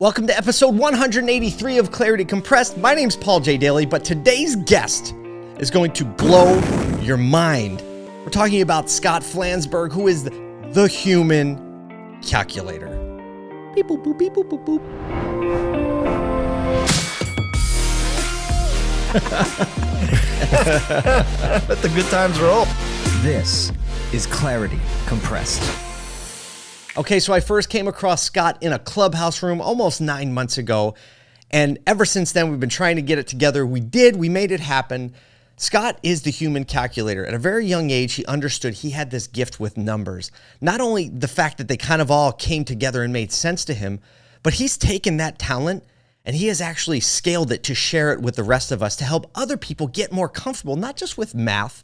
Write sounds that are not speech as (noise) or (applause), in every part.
Welcome to episode 183 of Clarity Compressed. My name's Paul J. Daly, but today's guest is going to blow your mind. We're talking about Scott Flansburg, who is the human calculator. Beep, boop, boop, beep, boop, boop, boop. (laughs) Let the good times roll. This is Clarity Compressed. Okay, so I first came across Scott in a clubhouse room almost nine months ago. And ever since then, we've been trying to get it together. We did, we made it happen. Scott is the human calculator. At a very young age, he understood he had this gift with numbers. Not only the fact that they kind of all came together and made sense to him, but he's taken that talent and he has actually scaled it to share it with the rest of us to help other people get more comfortable, not just with math,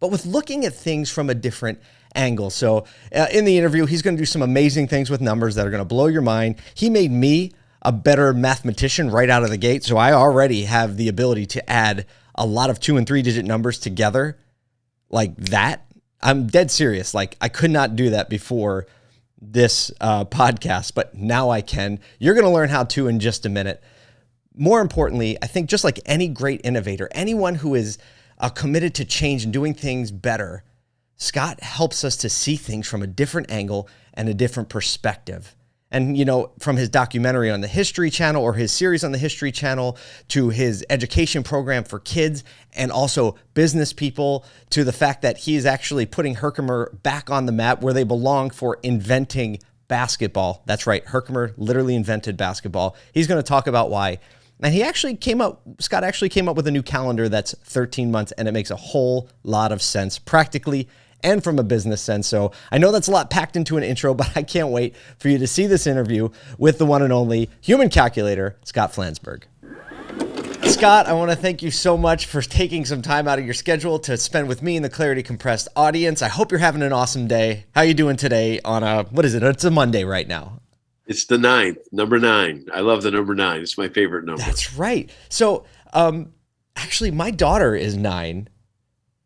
but with looking at things from a different angle. So, uh, in the interview, he's going to do some amazing things with numbers that are going to blow your mind. He made me a better mathematician right out of the gate. So, I already have the ability to add a lot of two and three digit numbers together like that. I'm dead serious. Like, I could not do that before this uh, podcast, but now I can. You're going to learn how to in just a minute. More importantly, I think just like any great innovator, anyone who is uh, committed to change and doing things better, Scott helps us to see things from a different angle and a different perspective. And, you know, from his documentary on the History Channel or his series on the History Channel to his education program for kids and also business people to the fact that he is actually putting Herkimer back on the map where they belong for inventing basketball. That's right. Herkimer literally invented basketball. He's going to talk about why. And he actually came up, Scott actually came up with a new calendar that's 13 months and it makes a whole lot of sense practically and from a business sense. So I know that's a lot packed into an intro, (laughs) but I can't wait for you to see this interview with the one and only human calculator, Scott Flansburg. Scott, I want to thank you so much for taking some time out of your schedule to spend with me and the Clarity Compressed audience. I hope you're having an awesome day. How are you doing today on a what is it? It's a Monday right now. It's the ninth, number nine. I love the number nine. It's my favorite number. That's right. So, um, actually, my daughter is nine,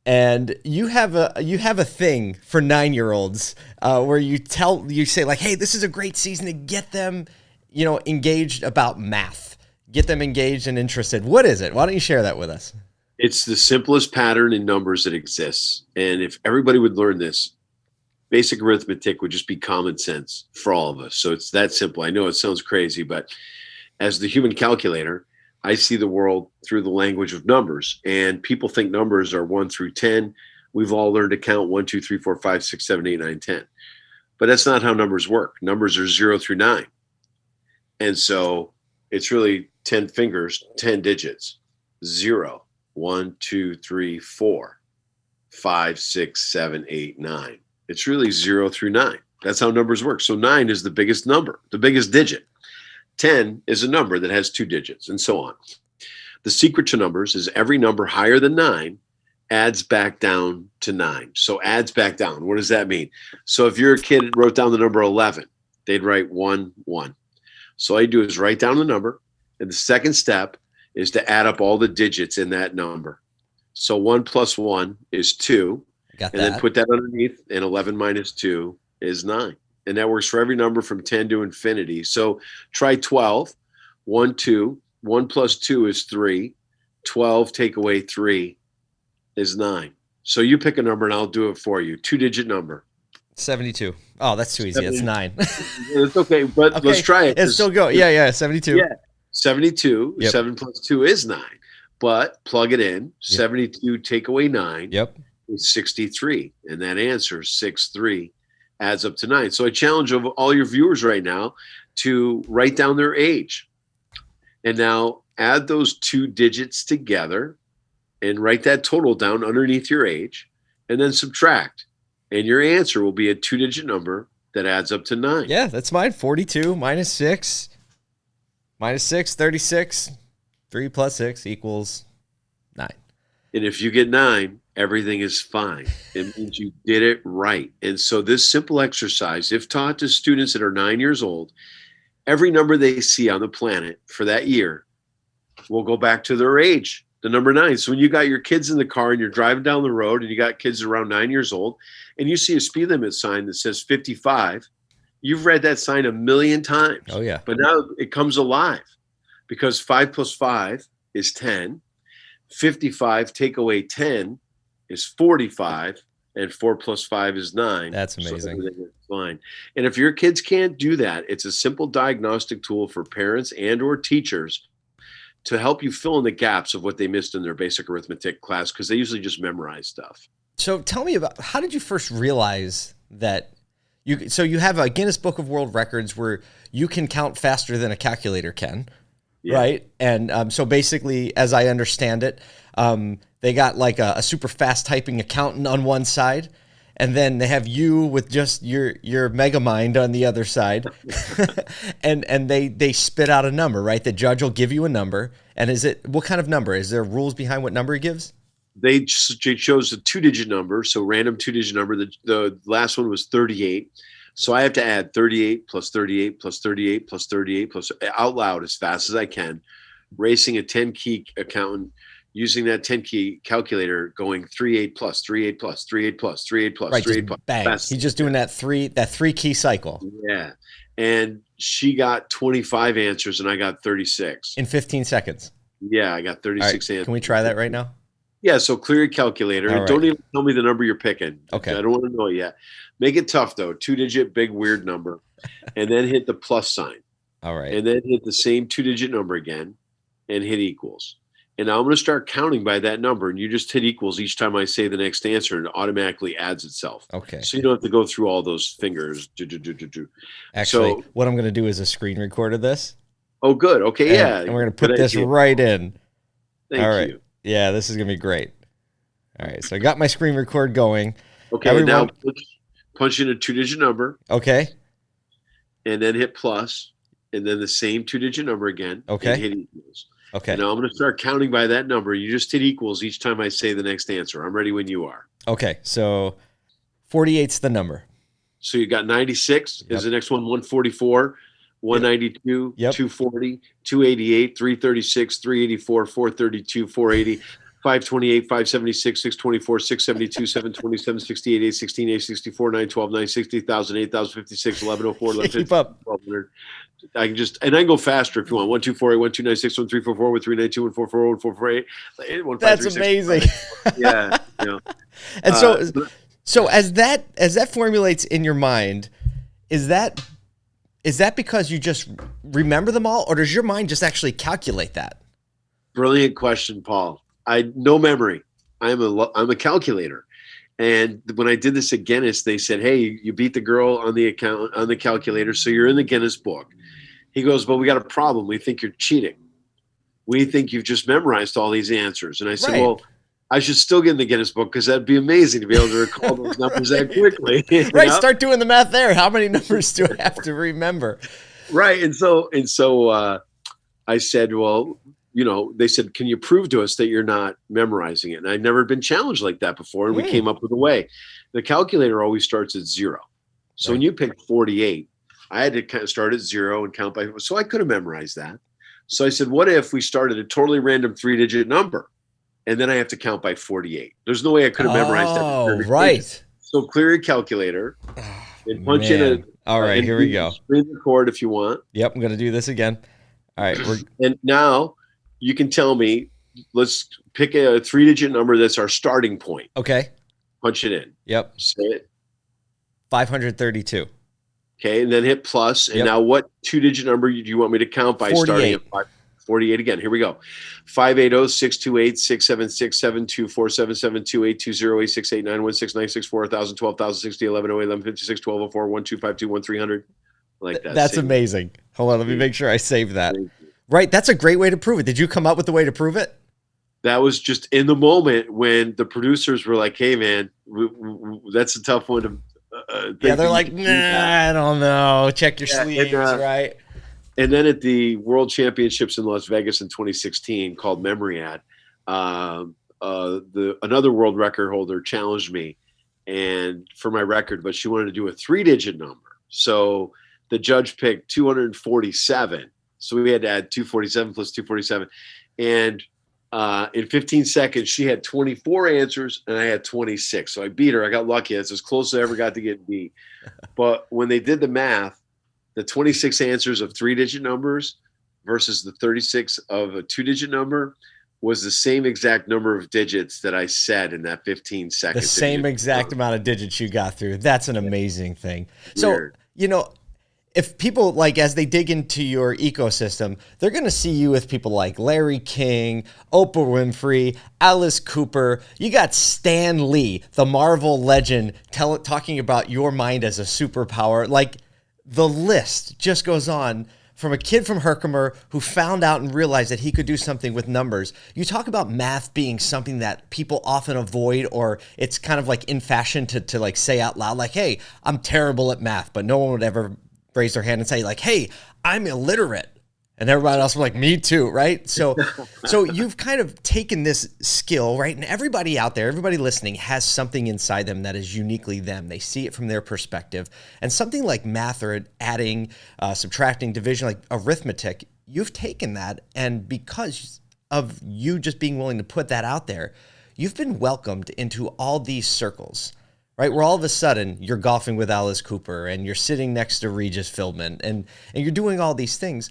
and you have a you have a thing for nine year olds uh, where you tell you say like, hey, this is a great season to get them, you know, engaged about math, get them engaged and interested. What is it? Why don't you share that with us? It's the simplest pattern in numbers that exists, and if everybody would learn this, basic arithmetic would just be common sense for all of us. So it's that simple. I know it sounds crazy, but as the human calculator, I see the world through the language of numbers. And people think numbers are one through 10. We've all learned to count one, two, three, four, five, six, seven, eight, nine, 10. But that's not how numbers work. Numbers are zero through nine. And so it's really 10 fingers, 10 digits. Zero, one, two, three, four, five, six, seven, eight, nine it's really zero through nine. That's how numbers work. So nine is the biggest number, the biggest digit. 10 is a number that has two digits, and so on. The secret to numbers is every number higher than nine adds back down to nine. So adds back down. What does that mean? So if you're kid wrote down the number 11, they'd write one, one. So all you do is write down the number. And the second step is to add up all the digits in that number. So one plus one is two. And then put that underneath, and 11 minus 2 is 9. And that works for every number from 10 to infinity. So try 12. 1, 2. 1 plus 2 is 3. 12 take away 3 is 9. So you pick a number and I'll do it for you. Two digit number. 72. Oh, that's too easy. That's nine. (laughs) it's okay, but Okay, let's try it. It's still go. Yeah, yeah, 72. Yeah. 72. Yep. 7 plus 2 is 9. But plug it in. 72 take away 9 Yep. is 63. And that answer, 6 3, adds up to 9. So I challenge of all your viewers right now to write down their age. And now add those two digits together and write that total down underneath your age and then subtract. And your answer will be a two digit number that adds up to 9. Yeah, that's mine. 42 minus 6. Minus 6, 36. 3 plus 6 equals 9. And if you get nine, everything is fine. It (laughs) means you did it right. And so, this simple exercise, if taught to students that are nine years old, every number they see on the planet for that year will go back to their age, the number nine. So, when you got your kids in the car and you're driving down the road and you got kids around nine years old and you see a speed limit sign that says 55, You've read that sign a million times. Oh yeah. But now it comes alive because five plus five is 10. 55 take away 10 is 45 and four plus five is nine. That's amazing. is fine. And if your kids can't do that, it's a simple diagnostic tool for parents and or teachers to help you fill in the gaps of what they missed in their basic arithmetic class because they usually just memorize stuff. So tell me about how did you first realize that you so you have a Guinness Book of World Records where you can count faster than a calculator can, Yeah. right? And um, so basically, as I understand it, um, they got like a, a super fast typing accountant on one side, and then they have you with just your your mega mind on the other side, (laughs) and and they they spit out a number, right? The judge will give you a number, and is it what kind of number? Is there rules behind what number he gives? They ch- they chose a two digit number, so random two digit number. The, the last one was 38. So I have to add 38 plus 38 plus 38 plus 38 plus eh, out loud as fast as I can, racing a 10 key accountant using that 10 key calculator going 38 plus 38 plus 38 plus 38 plus right, 38 just plus. bang. fast. He's just doing that three that three key cycle Yeah. And she got 25 answers and I got 36. in 15 seconds. Yeah, I got All right, 36 answers. can we try that right now? Yeah, so clear your calculator. And Don't even tell me the number you're picking. Okay. I don't want to know it yet. Make it tough though. Two digit, big, weird number. and then hit the plus sign. All right. And then hit the same two digit number again and hit equals. And now I'm going to start counting by that number. And you just hit equals each time I say the next answer and it automatically adds itself. Okay. So you don't have to go through all those fingers. Do, do, do, do, do. Actually, so- what I'm going to do is a screen record of this. Oh, good. Okay. and- yeah. And we're going to put Good this idea. right in. Thank all right. you. Yeah, this is going to be great. All right. So I got my screen record going. Okay. Everyone- now punch, punch in a two digit number. Okay. and then hit plus, and then the same two digit number again. Okay. And hit equals. Okay. Now I'm going to start counting by that number. You just hit equals each time I say the next answer. I'm ready when you are. Okay. So 48's the number. So you got 96 Yep. is the next one, 144, 192, Yep. 240, 288, 336, 384, 432, 480. 528, 576, 624, 672, 720, 768, 816, 864, 912, 960, 1000, 8056, 1104, 1150, 1200. I can just, and I can go faster if you want. 1, 2, 4, 8, 1, 2, 9, 6, 1, 3, 4, 4, 1, 3, 9, 2, 1, 4, 4, 1, 4, 4, 8, 1, 5, That's 3, 6, amazing. Yeah. You know. And so Uh, so as that as that formulates in your mind, is that is that because you just remember them all or does your mind just actually calculate that? Brilliant question, Paul. I no memory. I'm a I'm a calculator, and when I did this at Guinness, they said, "Hey, you beat the girl on the account on the calculator, so you're in the Guinness book." He goes, "But we got a problem. We think you're cheating. We think you've just memorized all these answers." And I said, Right. "Well." I should still get in the Guinness book because that'd be amazing to be able to recall those numbers that (laughs) quickly. Right, know? start doing the math there. How many numbers do I have to remember? right and so and so uh, i said well you know they said can you prove to us that you're not memorizing it and i'd never been challenged like that before and we Hmm. came up with a way the calculator always starts at zero so when you pick 48 i had to kind of start at zero and count by so i could have memorized that so i said what if we started a totally random three digit number and then i have to count by 48 there's no way i could have memorized that Oh, perfectly. right. so clear your calculator ah, and punch in a Man. All right, here we go. Screen record if you want Yep, I'm going to do this again. All right, (clears throat) And now you can tell me, let's pick a three digit number that's our starting point. okay. Punch it in. Yep, Say it. 532. Okay. And then hit plus. And Yep. now what two digit number do you want me to count by starting at five, 48 again? Here we go. 580 628 676 7247 772 820 868 916 964 1000 12000 60 11 08 11 56 1204 1252 1300. Like that. That's amazing. Hold on, let me make sure I save that. Right, that's a great way to prove it. Did you come up with the way to prove it? that was just in the moment when the producers were like, "Hey, man, that's a tough one to." Uh, think Yeah, they're like, can do that." nah, I don't know. Check your Yeah, and, sleeves, uh, right? And then at the World Championships in Las Vegas in 2016, called Memoriad, um, uh, the another world record holder challenged me, and for my record, but she wanted to do a three-digit number. So the judge picked 247. So we had to add 247 plus 247, and Uh, in 15 seconds, she had 24 answers and I had 26. So I beat her. I got lucky. That's as close as I ever got to getting beat. (laughs) But when they did the math, the 26 answers of three digit numbers versus the 36 of a two digit number was the same exact number of digits that I said in that 15 seconds. The same exact amount of digits you got through. That's an amazing thing. So, you know, if people like as they dig into your ecosystem, they're going to see you with people like Larry King, Oprah Winfrey, Alice Cooper. You got Stan Lee, the Marvel legend, tell, talking about your mind as a superpower. Like the list just goes on from a kid from Herkimer who found out and realized that he could do something with numbers. You talk about math being something that people often avoid, or it's kind of like in fashion to, to like say out loud, like, hey, I'm terrible at math, but no one would ever raise their hand and say, like, hey, I'm illiterate. And everybody else was like, me too, right? So, (laughs) so you've kind of taken this skill, right? And everybody out there, everybody listening has something inside them that is uniquely them. They see it from their perspective. And something like math or adding, uh, subtracting, division, like arithmetic, you've taken that. And because of you just being willing to put that out there, you've been welcomed into all these circles right? Where all of a sudden you're golfing with Alice Cooper and you're sitting next to Regis Philbin and and you're doing all these things.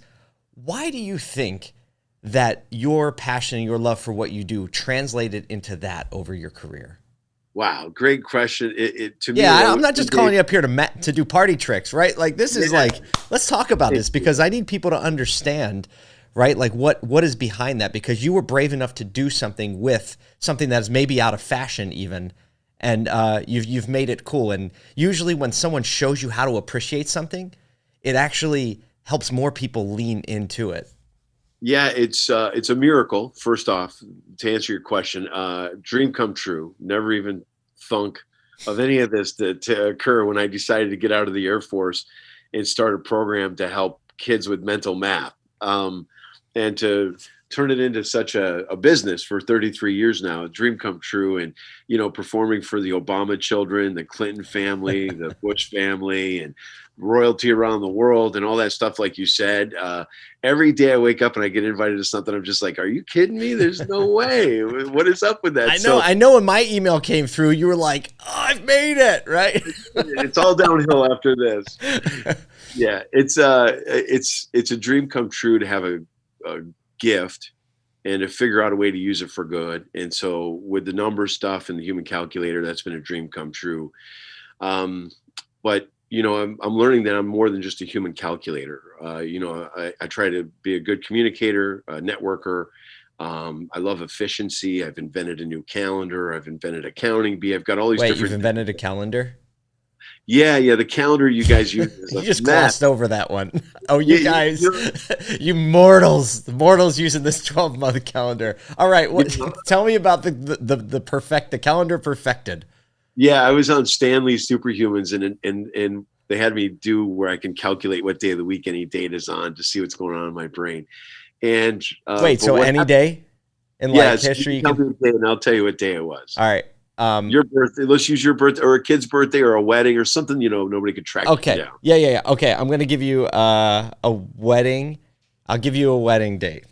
Why do you think that your passion and your love for what you do translated into that over your career? Wow, great question. It, it to me, Yeah, that I- I'm not just calling you up here to to do party tricks, right? Like this is Yeah. like let's talk about this because I need people to understand, right? Like what what is behind that because you were brave enough to do something with something that is maybe out of fashion even and uh, you've you've made it cool and usually when someone shows you how to appreciate something, it actually helps more people lean into it. Yeah, it's uh, it's a miracle. First off, to answer your question, uh, dream come true. Never even thunk of any of this to, to occur when I decided to get out of the Air Force and start a program to help kids with mental math, um, and to turn it into such a, a business for 33 years now. A dream come true, and you know, performing for the Obama children, the Clinton family, the (laughs) Bush family, and royalty around the world and all that stuff like you said uh, every day i wake up and i get invited to something i'm just like are you kidding me? There's no (laughs) way. What is up with that? I know so I know when my email came through, you were like, oh, I've made it, right? (laughs) it's all downhill after this. (laughs) Yeah it's uh it's it's a dream come true to have a, a gift and to figure out a way to use it for good. And so with the number stuff and the human calculator that's been a dream come true. Um but you know i'm, I'm learning that i'm more than just a human calculator uh, you know I, I try to be a good communicator a networker um, I love efficiency. I've invented a new calendar. I've invented accounting bee. I've got all these Wait, you've invented a calendar? yeah, yeah. The calendar you guys use. (laughs) You just mess. glossed over that one. (laughs) Oh, you Yeah, guys, (laughs) you mortals, the mortals using this 12 month calendar. All right, what, tell me about the, the the the perfect the calendar perfected. Yeah, I was on Stan Lee's Superhumans, and and and they had me do where I can calculate what day of the week any date is on to see what's going on in my brain. And uh, Wait, so any happened- day in yeah, like history, you tell can. me the day, and I'll tell you what day it was. All right. Um, Your birthday. Let's use your birthday or a kid's birthday or a wedding or something. You know, nobody could track. okay. down. Yeah, yeah, yeah. Okay, I'm gonna give you uh, a wedding. I'll give you a wedding date.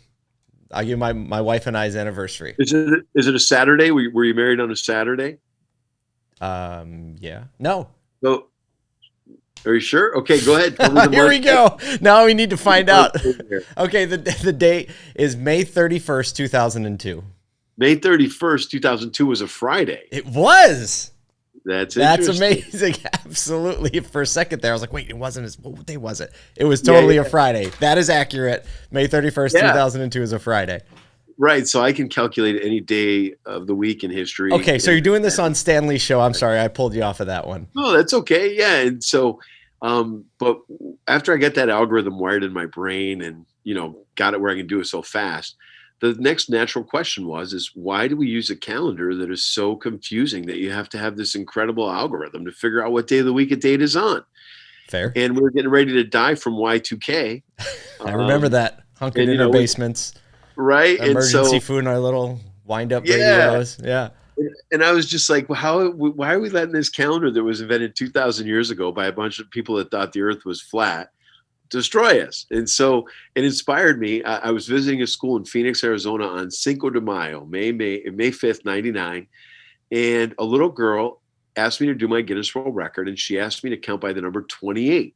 I'll give my my wife and I's anniversary. Is it is it a Saturday? Were you, were you married on a Saturday? Um, yeah. No. So, are you sure? Okay, go ahead. Tell me the (laughs) Here we go. Now we need to find out. (laughs) Okay, the the date is May 31st, 2002. May thirty first, two thousand two was a Friday. It was. That's That's amazing. (laughs) Absolutely. For a second there, I was like, wait, it wasn't as what day was it? It was Yeah, totally yeah. a Friday. That is accurate. May 31st, Yeah. 2002 is a Friday. Right. So I can calculate any day of the week in history. Okay, so you're doing this on Stan Lee's show. I'm sorry, I pulled you off of that one. Oh, that's okay. Yeah. And so, um, but after I got that algorithm wired in my brain and, you know, got it where I can do it so fast, the next natural question was, is why do we use a calendar that is so confusing that you have to have this incredible algorithm to figure out what day of the week a date is on? Fair. And we are getting ready to die from Y2K. (laughs) I remember Um, that. Hunkered and, in our know, basements, Right. And emergency so, food in our little wind up Yeah. radios. Yeah. and I was just like, well, how, why are we letting this calendar that was invented 2000 years ago by a bunch of people that thought the earth was flat destroy us. And so it inspired me. I, I, was visiting a school in Phoenix, Arizona on Cinco de Mayo, May, May, May 5th, 99. And a little girl asked me to do my Guinness World Record, and she asked me to count by the number 28.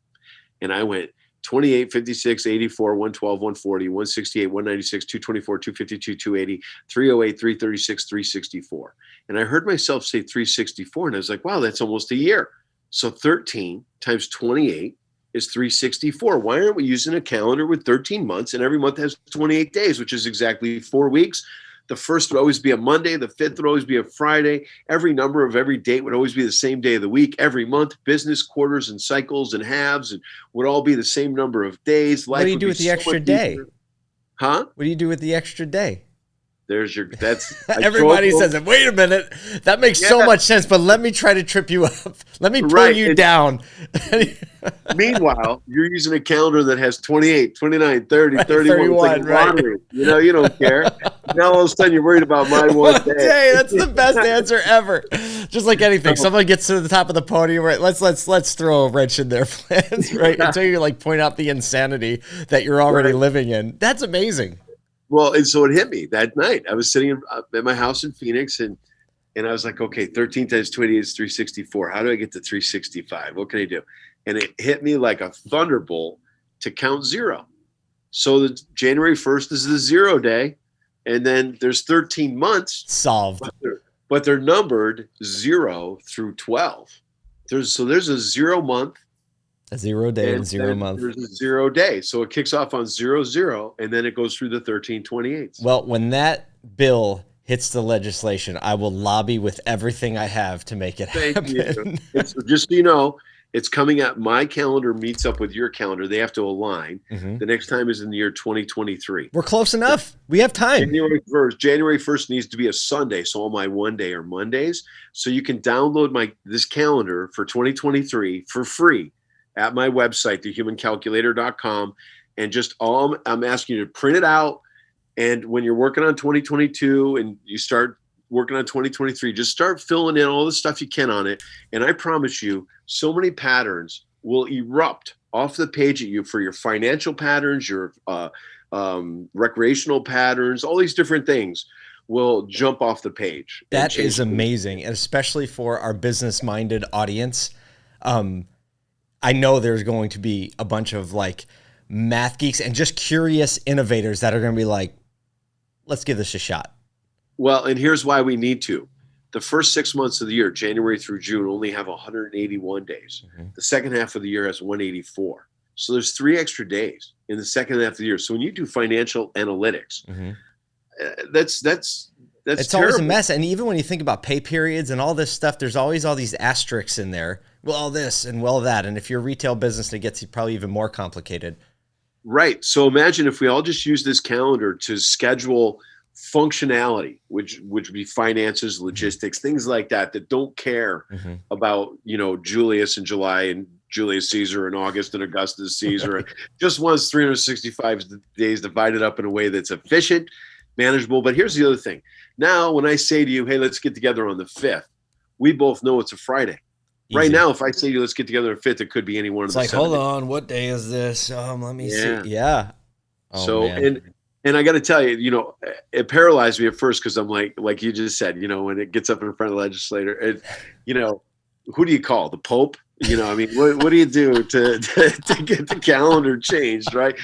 And I went 28, 56, 84, 112, 140, 168, 196, 224, 252, 280, 308, 336, 364. And I heard myself say 364, and I was like, wow, that's almost a year. So 13 times 28 is 364. Why aren't we using a calendar with 13 months and every month has 28 days, which is exactly four weeks? The first would always be a Monday, the fifth would always be a Friday. Every number of every date would always be the same day of the week. Every month, business quarters and cycles and halves and would all be the same number of days. Life what do you do with the so extra day? Huh? What do you do with the extra day? There's your that's (laughs) everybody says it. Wait a minute. That makes yeah. so much sense, but let me try to trip you up. (laughs) Let me pull right. you down. (laughs) meanwhile, you're using a calendar that has 28, 29, 30, right, 31. 31 like right. You know, you don't care. now all of a sudden you're worried about my one day. day. That's the best answer ever. Just like anything. Someone gets to the top of the podium, right? Let's let's let's throw a wrench in their plans, right? Until you like point out the insanity that you're already right. living in. That's amazing. Well, and so it hit me that night. I was sitting in, uh, at my house in Phoenix, and and I was like, okay, 13 times 20 is 364. How do I get to 365? What can I do? And it hit me like a thunderbolt to count zero. So the January 1st is the zero day, and then there's 13 months solved, but they're, but they're numbered zero through 12. There's so there's a zero month, a zero day and, zero month. There's a zero day. So it kicks off on zero zero and then it goes through the 1328. Well, when that bill hits the legislation, I will lobby with everything I have to make it Thank happen. You. just so you know, it's coming up. My calendar meets up with your calendar. They have to align. Mm-hmm. The next time is in the year 2023. We're close enough. We have time. January 1st. January 1st needs to be a Sunday, so all my one day are Mondays. So you can download my this calendar for 2023 for free at my website, thehumancalculator.com. And just all I'm, I'm asking you to print it out. And when you're working on 2022 and you start working on 2023, just start filling in all the stuff you can on it. And I promise you, so many patterns will erupt off the page at you for your financial patterns, your uh, um, recreational patterns, all these different things will jump off the page. That is amazing, and especially for our business-minded audience. Um, I know there's going to be a bunch of like math geeks and just curious innovators that are going to be like, let's give this a shot. Well, and here's why we need to. The first six months of the year, January through June, only have 181 days. Mm-hmm. The second half of the year has 184. So there's three extra days in the second half of the year. So when you do financial analytics, mm-hmm. uh, that's that's that's it's terrible. always a mess. And even when you think about pay periods and all this stuff, there's always all these asterisks in there well this and well that. And if you're a retail business, it gets probably even more complicated. Right. So imagine if we all just use this calendar to schedule functionality, which which would be finances, mm-hmm. logistics, things like that, that don't care mm-hmm. about you know Julius and July and Julius Caesar and August and Augustus Caesar. (laughs) Just wants 365 days divided up in a way that's efficient, manageable. But here's the other thing. Now, when I say to you, "Hey, let's get together on the 5th," we both know it's a Friday. Easy. Right now, if I say let's get together a fifth, it could be any one it's of the. Like, hold on, what day is this? Um, let me yeah. see. Yeah. Oh, so man. and and I got to tell you, you know, it paralyzed me at first because I'm like, like you just said, you know, when it gets up in front of the legislator, it, you know, who do you call the Pope? You know, I mean, what, what do you do to, to, to get the calendar changed, right?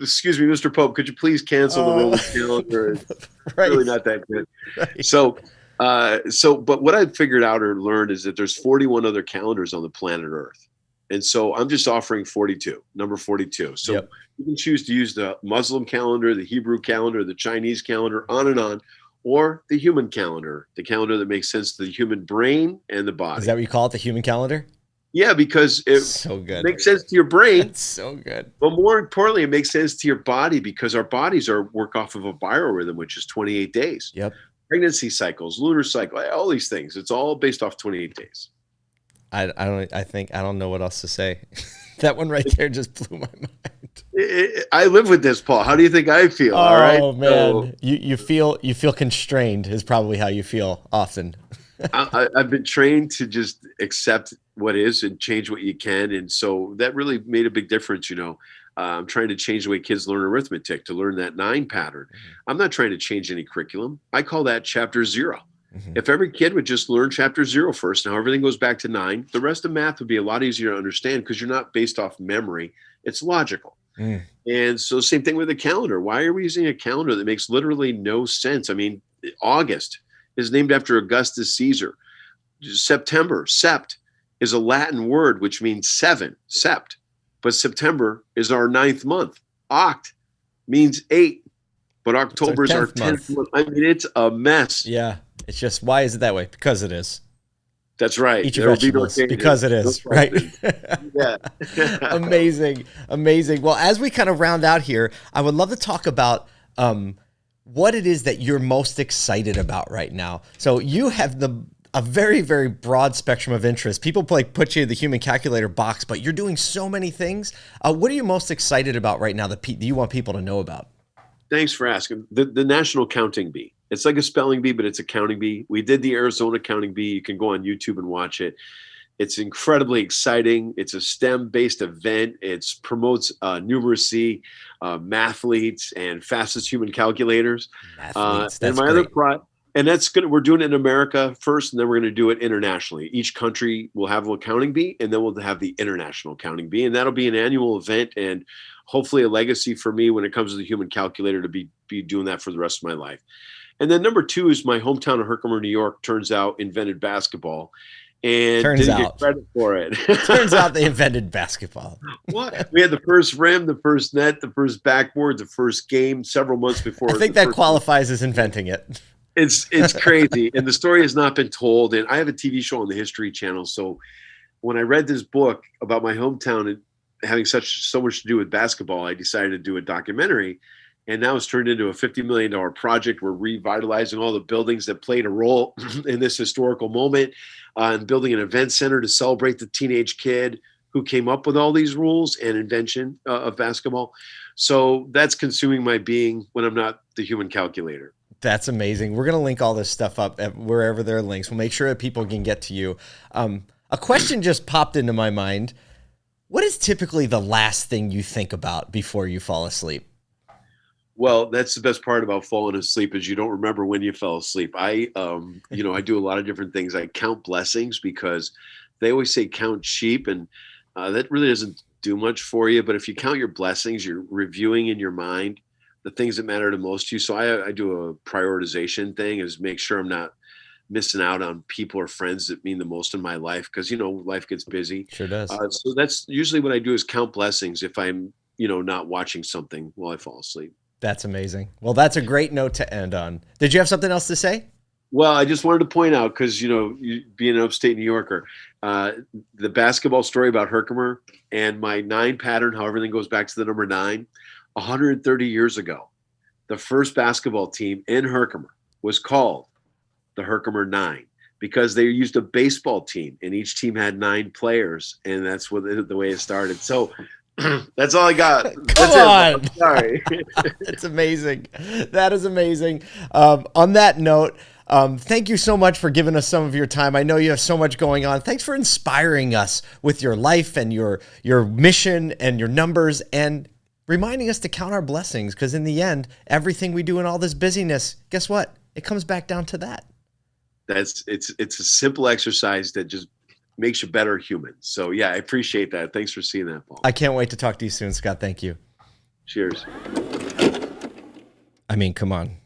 Excuse me, Mr. Pope, could you please cancel the uh, Roman calendar? It's (laughs) right. really not that good. (laughs) Right. So uh, so, but what I figured out or learned is that there's 41 other calendars on the planet Earth. And so I'm just offering 42, number 42. So yep. you can choose to use the Muslim calendar, the Hebrew calendar, the Chinese calendar, on and on, or the human calendar, the calendar that makes sense to the human brain and the body. Is that what you call it, the human calendar? Yeah, because it so good. makes sense to your brain. (laughs) It's so good. But more importantly, it makes sense to your body because our bodies are work off of a biorhythm, which is 28 days. Yep pregnancy cycles, lunar cycle, all these things. It's all based off 28 days. I, I don't I think I don't know what else to say. (laughs) that one right there just blew my mind. It, it, I live with this, Paul. How do you think I feel? Oh all right? Oh, man, so, you you feel you feel constrained is probably how you feel often. (laughs) I, I've been trained to just accept what is and change what you can, and so that really made a big difference. You know, I'm trying to change the way kids learn arithmetic to learn that nine pattern. Mm-hmm. I'm not trying to change any curriculum. I call that chapter 0 mm-hmm. If every kid would just learn chapter zero first, now everything goes back to nine, the rest of math would be a lot easier to understand because you're not based off memory. It's logical. Mm. And so, same thing with the calendar. Why are we using a calendar that makes literally no sense? I mean, August is named after Augustus Caesar. September, sept, is a Latin word which means seven, sept. But September is our ninth month. Oct means eight, but October is our 10th 10th month. I mean, it's a mess. Yeah. It's just why is it that way? Because it is. That's right. Eat your be no because it is, No right? (laughs) yeah. (laughs) amazing, amazing. Well, as we kind of round out here, I would love to talk about um, what it is that you're most excited about right now. So you have the a very, very broad spectrum of interest. People like put you in the human calculator box, but you're doing so many things. Uh, what are you most excited about right now that pe- you want people to know about? Thanks for asking. The the National Counting Bee. It's like a spelling bee, but it's a counting bee. We did the Arizona Counting Bee. You can go on YouTube and watch it. It's incredibly exciting. It's a STEM-based event. It promotes uh, numeracy, uh, mathletes, and fastest human calculators. Uh, Athletes, and that's my other great. pro, and that's good. We're doing it in America first, and then we're going to do it internationally. Each country will have a counting bee, and then we'll have the international counting bee, and that'll be an annual event and hopefully a legacy for me when it comes to the human calculator to be be doing that for the rest of my life. And then number two is my hometown of Herkimer, New York. Turns out invented basketball, and Turns didn't out. get credit for it. (laughs) Turns out they (laughs) invented basketball. what we had the first rim, the first net, the first backboard, the first game several months before. I think that qualifies as inventing it. It's it's crazy. And the story has not been told. And i have a tv show on the history channel. So when i read this book about my hometown and having such so much to do with basketball i decided to do a documentary. And now it's turned into a $50 million project. We're revitalizing all the buildings that played a role (clears throat) in this historical moment uh, and building an event center to celebrate the teenage kid who came up with all these rules and invention uh, of basketball. So that's consuming my being when i'm not the human calculator That's amazing. We're going to link all this stuff up wherever there are links. We'll make sure that people can get to you. Um, a question just popped into my mind. What is typically the last thing you think about before you fall asleep? Well, that's the best part about falling asleep is you don't remember when you fell asleep. I, um, you know, I do a lot of different things. I count blessings because they always say count sheep, and uh, that really doesn't do much for you. But if you count your blessings, you're reviewing in your mind the things that matter to most to you. So I, I do a prioritization thing is make sure I'm not missing out on people or friends that mean the most in my life because you know life gets busy. Sure does. Uh, so that's usually what I do is count blessings if I'm you know not watching something while I fall asleep. That's amazing. Well, that's a great note to end on. Did you have something else to say? Well, I just wanted to point out because you know, you, being an upstate New Yorker, uh, the basketball story about Herkimer and my nine pattern, how everything goes back to the number nine. 130 years ago, the first basketball team in Herkimer was called the Herkimer Nine because they used a baseball team and each team had nine players, and that's what the, way it started. So. (clears throat) that's all I got. That's on. I'm (laughs) sorry. (laughs) That's amazing. That is amazing. Um, on that note, um, thank you so much for giving us some of your time. I know you have so much going on. Thanks for inspiring us with your life and your your mission and your numbers and reminding us to count our blessings because in the end, everything we do in all this busyness, guess what? It comes back down to that. that's it's it's a simple exercise that just makes you better human. So yeah, I appreciate that. Thanks for seeing that, Paul. I can't wait to talk to you soon, Scott. Thank you. Cheers. I mean, come on.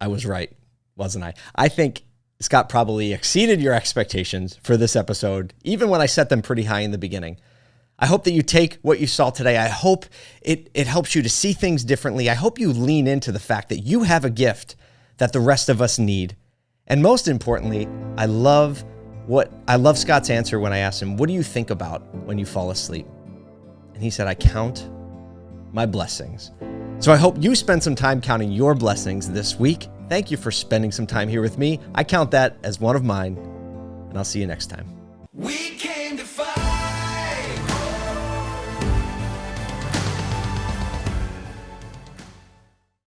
I was right, wasn't I? I think Scott probably exceeded your expectations for this episode, even when I set them pretty high in the beginning. I hope that you take what you saw today. I hope it, it helps you to see things differently. I hope you lean into the fact that you have a gift that the rest of us need. And most importantly, I love what I love Scott's answer when I asked him, What do you think about when you fall asleep? And he said, I count my blessings. So I hope you spend some time counting your blessings this week. Thank you for spending some time here with me. I count that as one of mine, and I'll see you next time.